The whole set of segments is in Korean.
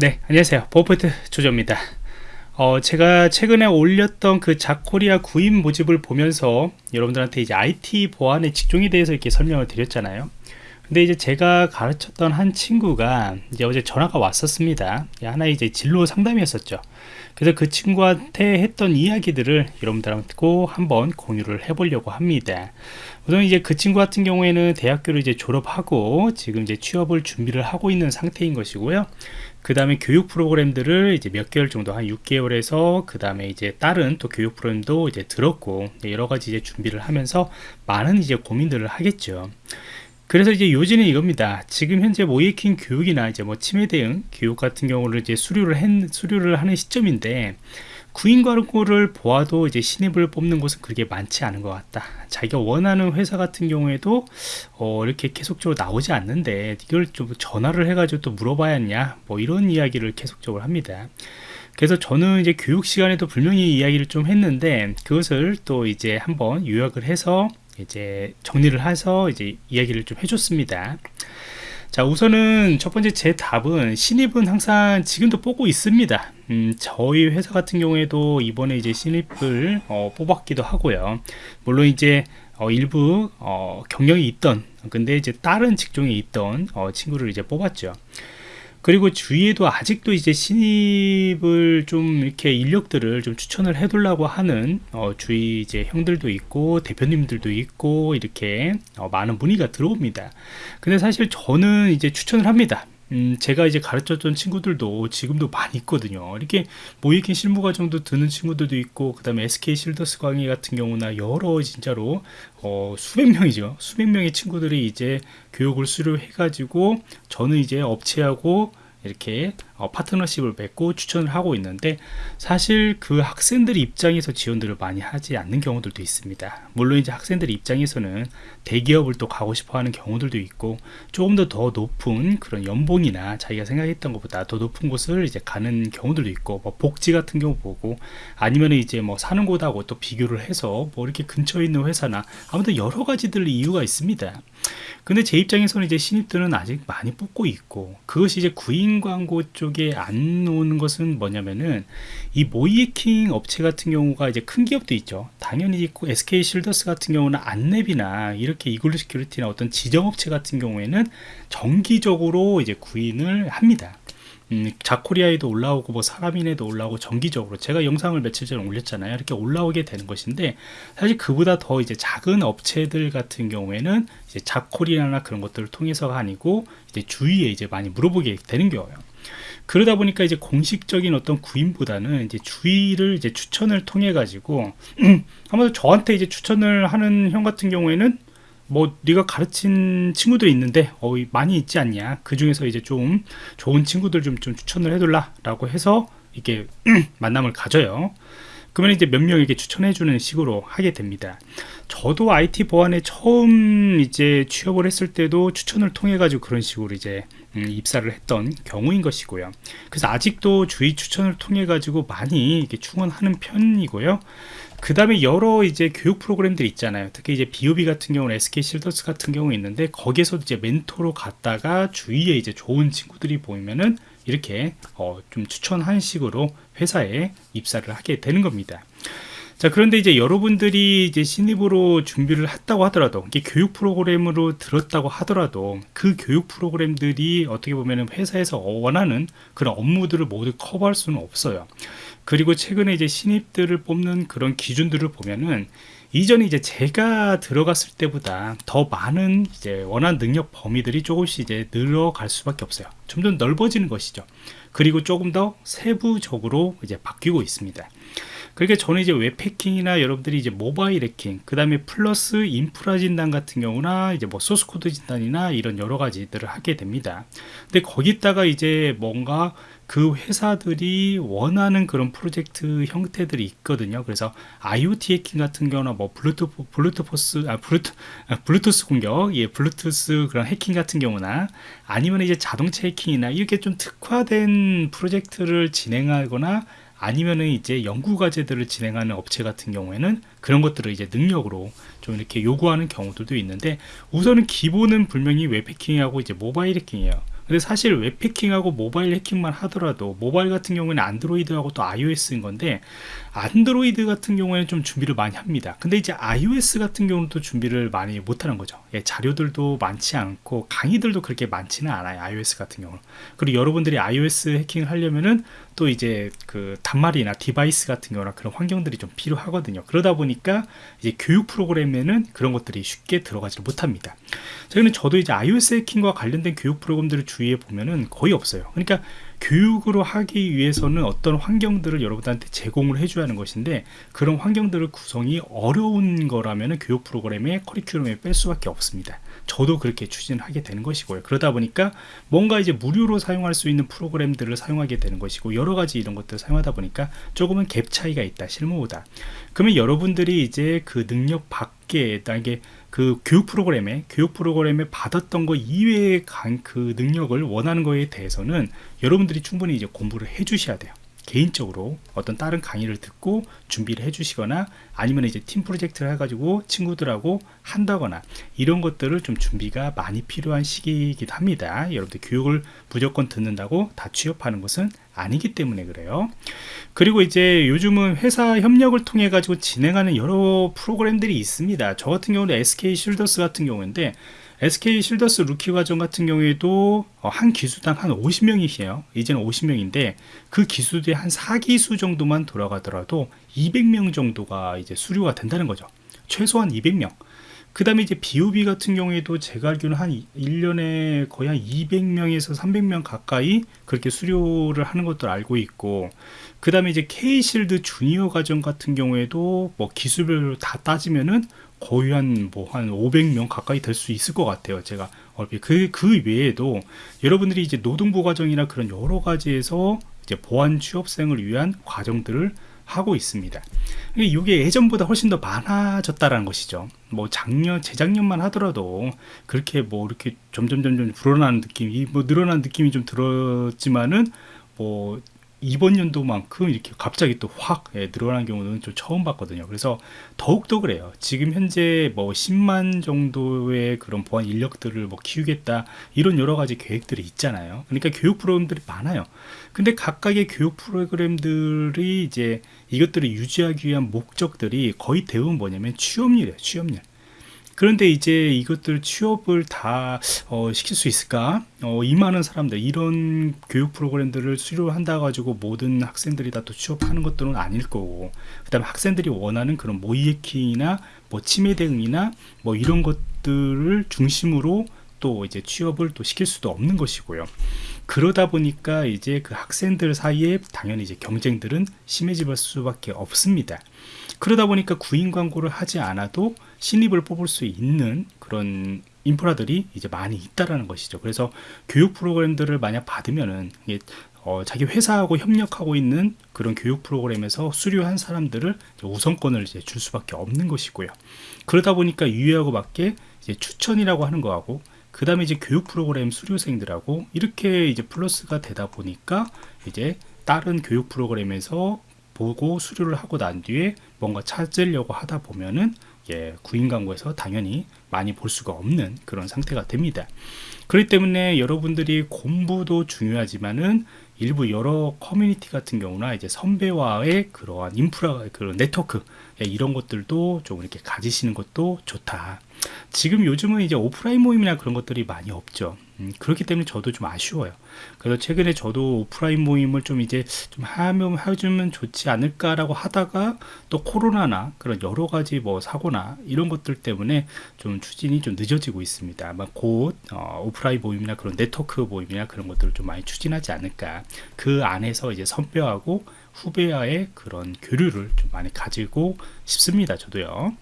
네 안녕하세요. 버퍼트 조조입니다. 어, 제가 최근에 올렸던 그 자코리아 구인 모집을 보면서 여러분들한테 이제 IT 보안의 직종에 대해서 이렇게 설명을 드렸잖아요 근데 이제 제가 가르쳤던 한 친구가 이제 어제 전화가 왔었습니다. 하나 이제 진로 상담이었었죠. 그래서 그 친구한테 했던 이야기들을 여러분들하고 한번 공유를 해보려고 합니다. 우선 이제 그 친구 같은 경우에는 대학교를 이제 졸업하고 지금 이제 취업을 준비를 하고 있는 상태인 것이고요. 그 다음에 교육 프로그램들을 이제 몇 개월 정도 한 6개월에서 그 다음에 이제 다른 또 교육 프로그램도 이제 들었고 여러 가지 이제 준비를 하면서 많은 이제 고민들을 하겠죠 그래서 이제 요지는 이겁니다. 지금 현재 모이킹 교육이나 이제 뭐 치매 대응 교육 같은 경우를 이제 수료를 했, 수료를 하는 시점인데 구인 광고를 보아도 이제 신입을 뽑는 곳은 그렇게 많지 않은 것 같다. 자기가 원하는 회사 같은 경우에도 어, 이렇게 계속적으로 나오지 않는데 이걸 좀 전화를 해가지고 또 물어봐야 했냐 뭐 이런 이야기를 계속적으로 합니다. 그래서 저는 이제 교육 시간에도 분명히 이야기를 좀 했는데 그것을 또 이제 한번 요약을 해서 이제 정리를 해서 이제 이야기를 좀 해줬습니다. 자 우선은 첫 번째 제 답은 신입은 항상 지금도 뽑고 있습니다. 음, 저희 회사 같은 경우에도 이번에 이제 신입을 어, 뽑았기도 하고요. 물론 이제 어, 일부 어, 경력이 있던 근데 이제 다른 직종에 있던 어, 친구를 이제 뽑았죠 그리고 주위에도 아직도 이제 신입을 좀 이렇게 인력들을 좀 추천을 해두려고 하는 어, 주위 이제 형들도 있고 대표님들도 있고 이렇게 어, 많은 문의가 들어옵니다. 근데 사실 저는 이제 추천을 합니다. 음, 제가 이제 가르쳤던 친구들도 지금도 많이 있거든요. 이렇게 모이킹 실무 과정도 드는 친구들도 있고, 그 다음에 SK 실더스 강의 같은 경우나 여러 진짜로, 어, 수백 명이죠. 수백 명의 친구들이 이제 교육을 수료해가지고, 저는 이제 업체하고 이렇게 어, 파트너십을 맺고 추천을 하고 있는데 사실 그 학생들 입장에서 지원들을 많이 하지 않는 경우들도 있습니다. 물론 이제 학생들 입장에서는 대기업을 또 가고 싶어 하는 경우들도 있고 조금 더 더 높은 그런 연봉이나 자기가 생각했던 것보다 더 높은 곳을 이제 가는 경우들도 있고 뭐 복지 같은 경우 보고 아니면 이제 뭐 사는 곳하고 또 비교를 해서 뭐 이렇게 근처에 있는 회사나 아무튼 여러 가지들 이유가 있습니다. 근데 제 입장에서는 이제 신입들은 아직 많이 뽑고 있고 그것이 이제 구인 광고 쪽에 안 오는 것은 뭐냐면은 이 모의해킹 업체 같은 경우가 이제 큰 기업도 있죠. 당연히 있고 SK 쉴더스 같은 경우는 안랩이나 이렇게 이글루 시큐리티나 어떤 지정 업체 같은 경우에는 정기적으로 이제 구인을 합니다. 음, 자코리아에도 올라오고 뭐 사람인에도 올라오고 정기적으로 제가 영상을 며칠 전에 올렸잖아요. 이렇게 올라오게 되는 것인데 사실 그보다 더 이제 작은 업체들 같은 경우에는 이제 자코리아나 그런 것들을 통해서가 아니고 이제 주위에 이제 많이 물어보게 되는 경우예요 그러다 보니까 이제 공식적인 어떤 구인보다는 이제 주의를 이제 추천을 통해 가지고 아무래도 저한테 이제 추천을 하는 형 같은 경우에는 뭐 네가 가르친 친구들이 있는데 어, 많이 있지 않냐. 그 중에서 이제 좀 좋은 친구들 좀, 좀 추천을 해둘라 라고 해서 이렇게 만남을 가져요. 그러면 이제 몇 명에게 추천해 주는 식으로 하게 됩니다. 저도 IT 보안에 처음 이제 취업을 했을 때도 추천을 통해 가지고 그런 식으로 이제 음, 입사를 했던 경우인 것이고요 그래서 아직도 주위 추천을 통해 가지고 많이 이렇게 충원하는 편이고요 그 다음에 여러 이제 교육 프로그램들이 있잖아요. 특히 이제 BOB 같은 경우는 SK 실더스 같은 경우 있는데 거기에서 이제 멘토로 갔다가 주위에 이제 좋은 친구들이 보이면은 이렇게 어 좀 추천한 식으로 회사에 입사를 하게 되는 겁니다. 자 그런데 이제 여러분들이 이제 신입으로 준비를 했다고 하더라도 이게 교육 프로그램으로 들었다고 하더라도 그 교육 프로그램들이 어떻게 보면 회사에서 원하는 그런 업무들을 모두 커버할 수는 없어요 그리고 최근에 이제 신입들을 뽑는 그런 기준들을 보면은 이전에 이제 제가 들어갔을 때보다 더 많은 이제 원하는 능력 범위들이 조금씩 이제 늘어갈 수밖에 없어요. 점점 넓어지는 것이죠. 그리고 조금 더 세부적으로 이제 바뀌고 있습니다. 그러니까 저는 이제 웹 해킹이나 여러분들이 이제 모바일 해킹, 그 다음에 플러스 인프라 진단 같은 경우나 이제 뭐 소스 코드 진단이나 이런 여러 가지들을 하게 됩니다. 근데 거기다가 이제 뭔가 그 회사들이 원하는 그런 프로젝트 형태들이 있거든요. 그래서 IoT 해킹 같은 경우나 뭐 블루투 블루투스 아 블루투 아, 블루투스 공격, 예, 블루투스 그런 해킹 같은 경우나 아니면 이제 자동차 해킹이나 이렇게 좀 특화된 프로젝트를 진행하거나 아니면은 이제 연구 과제들을 진행하는 업체 같은 경우에는 그런 것들을 이제 능력으로 좀 이렇게 요구하는 경우들도 있는데 우선은 기본은 분명히 웹 해킹하고 이제 모바일 해킹이에요. 근데 사실 웹 해킹하고 모바일 해킹만 하더라도 모바일 같은 경우에는 안드로이드하고 또 iOS인 건데 안드로이드 같은 경우에는 좀 준비를 많이 합니다. 근데 이제 iOS 같은 경우는 또 준비를 많이 못하는 거죠. 예, 자료들도 많지 않고 강의들도 그렇게 많지는 않아요 iOS 같은 경우는. 그리고 여러분들이 iOS 해킹을 하려면은 또 이제 그 단말이나 디바이스 같은 경우나 그런 환경들이 좀 필요하거든요. 그러다 보니까 이제 교육 프로그램에는 그런 것들이 쉽게 들어가지 못합니다. 저희는 저도 이제 iOS 해킹과 관련된 교육 프로그램들을 주위에 보면은 거의 없어요. 그러니까 교육으로 하기 위해서는 어떤 환경들을 여러분들한테 제공을 해줘야 하는 것인데 그런 환경들을 구성이 어려운 거라면 교육 프로그램의 커리큘럼에 뺄 수밖에 없습니다 저도 그렇게 추진하게 되는 것이고요. 그러다 보니까 뭔가 이제 무료로 사용할 수 있는 프로그램들을 사용하게 되는 것이고 여러 가지 이런 것들을 사용하다 보니까 조금은 갭 차이가 있다 실무보다. 그러면 여러분들이 이제 그 능력 밖에 만약에 그 교육 프로그램에 교육 프로그램에 받았던 거 이외의 그 능력을 원하는 거에 대해서는 여러분들이 충분히 이제 공부를 해 주셔야 돼요 개인적으로 어떤 다른 강의를 듣고 준비를 해 주시거나 아니면 이제 팀 프로젝트를 해가지고 친구들하고 한다거나 이런 것들을 좀 준비가 많이 필요한 시기이기도 합니다. 여러분들 교육을 무조건 듣는다고 다 취업하는 것은 아니기 때문에 그래요. 그리고 이제 요즘은 회사 협력을 통해 가지고 진행하는 여러 프로그램들이 있습니다. 저 같은 경우는 SK 쉴더스 같은 경우인데 SK 쉴더스 루키 과정 같은 경우에도 어, 한 기수당 한 50명이세요. 이제는 50명인데 그 기수들이 한 4기수 정도만 돌아가더라도 200명 정도가 이제 수료가 된다는 거죠. 최소한 200명 그 다음에 이제 BOB 같은 경우에도 제가 알기로는 한 1년에 거의 한 200명에서 300명 가까이 그렇게 수료를 하는 것도 알고 있고 그 다음에 이제 K실드 주니어 과정 같은 경우에도 뭐 기술별로 다 따지면은 거의 한 뭐한 뭐 500명 가까이 될 수 있을 것 같아요 제가 그, 그 외에도 여러분들이 이제 노동부 과정이나 그런 여러 가지에서 이제 보안 취업생을 위한 과정들을 하고 있습니다. 이게 예전보다 훨씬 더 많아졌다라는 것이죠. 뭐 작년 재작년만 하더라도 그렇게 뭐 이렇게 점점 점점 불어나는 느낌이 뭐 늘어나는 느낌이 좀 들었지만은 뭐 이번 연도만큼 이렇게 갑자기 또확 예, 늘어난 경우는 좀 처음 봤거든요. 그래서 더욱더 그래요. 지금 현재 뭐 10만 정도의 그런 보안 인력들을 뭐 키우겠다 이런 여러 가지 계획들이 있잖아요. 그러니까 교육 프로그램들이 많아요. 근데 각각의 교육 프로그램들이 이제 이것들을 유지하기 위한 목적들이 거의 대부분 뭐냐면 취업률이에요 취업률 그런데 이제 이것들 취업을 다 어, 시킬 수 있을까? 어, 이 많은 사람들 이런 교육 프로그램들을 수료한다 가지고 모든 학생들이 다 또 취업하는 것들은 아닐 거고 그 다음에 학생들이 원하는 그런 모의해킹이나 뭐 치매 대응이나 뭐 이런 것들을 중심으로 또 이제 취업을 또 시킬 수도 없는 것이고요. 그러다 보니까 이제 그 학생들 사이에 당연히 이제 경쟁들은 심해질 수밖에 없습니다. 그러다 보니까 구인 광고를 하지 않아도 신입을 뽑을 수 있는 그런 인프라들이 이제 많이 있다라는 것이죠. 그래서 교육 프로그램들을 만약 받으면은 어, 자기 회사하고 협력하고 있는 그런 교육 프로그램에서 수료한 사람들을 우선권을 이제 줄 수밖에 없는 것이고요. 그러다 보니까 유예하고 맞게 이제 추천이라고 하는 거하고 그 다음에 이제 교육 프로그램 수료생들하고 이렇게 이제 플러스가 되다 보니까 이제 다른 교육 프로그램에서 보고 수료를 하고 난 뒤에 뭔가 찾으려고 하다 보면은 예, 구인 광고에서 당연히 많이 볼 수가 없는 그런 상태가 됩니다. 그렇기 때문에 여러분들이 공부도 중요하지만은 일부 여러 커뮤니티 같은 경우나 이제 선배와의 그러한 인프라 그런 네트워크 예, 이런 것들도 좀 이렇게 가지시는 것도 좋다. 지금 요즘은 이제 오프라인 모임이나 그런 것들이 많이 없죠 음, 그렇기 때문에 저도 좀 아쉬워요. 그래서 최근에 저도 오프라인 모임을 좀 이제 좀 하면 해주면 좋지 않을까라고 하다가 또 코로나나 그런 여러 가지 뭐 사고나 이런 것들 때문에 좀 추진이 좀 늦어지고 있습니다. 아마 곧 어, 오프라인 모임이나 그런 네트워크 모임이나 그런 것들을 좀 많이 추진하지 않을까. 그 안에서 이제 선배하고 후배와의 그런 교류를 좀 많이 가지고 싶습니다 저도요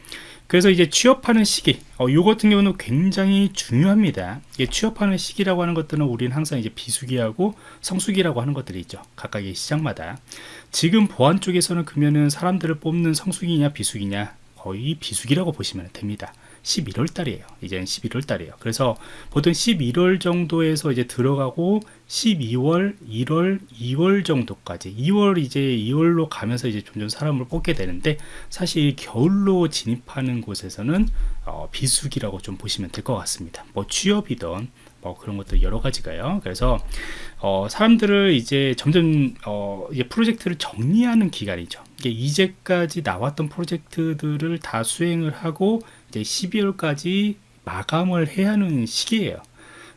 그래서 이제 취업하는 시기 어, 요 같은 경우는 굉장히 중요합니다. 이게 취업하는 시기라고 하는 것들은 우리는 항상 이제 비수기하고 성수기라고 하는 것들이 있죠. 각각의 시장마다. 지금 보안 쪽에서는 그러면은 사람들을 뽑는 성수기냐 비수기냐 거의 비수기라고 보시면 됩니다 11월 달이에요. 이제는 11월 달이에요. 그래서 보통 11월 정도에서 이제 들어가고 12월 1월 2월 정도까지 2월 이제 2월로 가면서 이제 점점 사람을 뽑게 되는데 사실 겨울로 진입하는 곳에서는 어, 비수기라고 좀 보시면 될 것 같습니다. 뭐 취업이든 뭐 그런 것들 여러 가지가요. 그래서 어, 사람들을 이제 점점 어, 이제 프로젝트를 정리하는 기간이죠. 이게 이제까지 나왔던 프로젝트들을 다 수행을 하고 이제 12월까지 마감을 해야 하는 시기예요.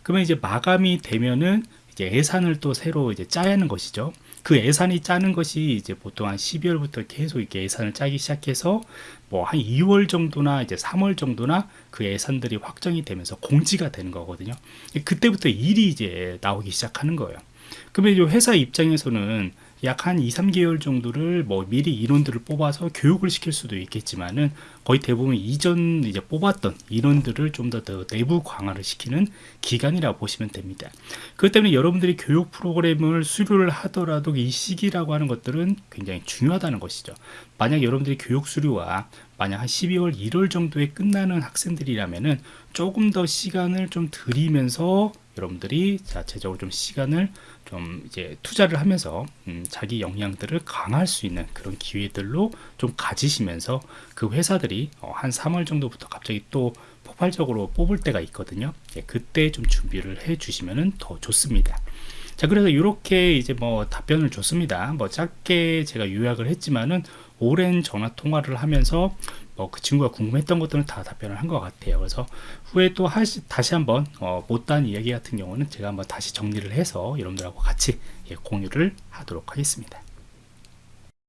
그러면 이제 마감이 되면은 이제 예산을 또 새로 이제 짜야 하는 것이죠. 그 예산이 짜는 것이 이제 보통 한 12월부터 계속 이렇게 예산을 짜기 시작해서 뭐 한 2월 정도나 이제 3월 정도나 그 예산들이 확정이 되면서 공지가 되는 거거든요. 그때부터 일이 이제 나오기 시작하는 거예요. 그러면 이제 회사 입장에서는 약 한 2, 3개월 정도를 뭐 미리 인원들을 뽑아서 교육을 시킬 수도 있겠지만은 거의 대부분 이전 이제 뽑았던 인원들을 좀 더 더 내부 강화를 시키는 기간이라고 보시면 됩니다. 그렇기 때문에 여러분들이 교육 프로그램을 수료를 하더라도 이 시기라고 하는 것들은 굉장히 중요하다는 것이죠. 만약 여러분들이 교육 수료와 만약 한 12월 1월 정도에 끝나는 학생들이라면은 조금 더 시간을 좀 들이면서 여러분들이 자체적으로 좀 시간을 좀 이제 투자를 하면서 음, 자기 역량들을 강화할 수 있는 그런 기회들로 좀 가지시면서 그 회사들이 어, 한 3월 정도부터 갑자기 또 폭발적으로 뽑을 때가 있거든요. 예, 그때 좀 준비를 해 주시면 더 좋습니다. 자 그래서 이렇게 이제 뭐 답변을 줬습니다 뭐 짧게 제가 요약을 했지만은 오랜 전화 통화를 하면서 뭐그 친구가 궁금했던 것들은 다 답변을 한 것 같아요. 그래서 후에 또 하시, 다시 한번 어, 못다한 이야기 같은 경우는 제가 한번 다시 정리를 해서 여러분들하고 같이 예, 공유를 하도록 하겠습니다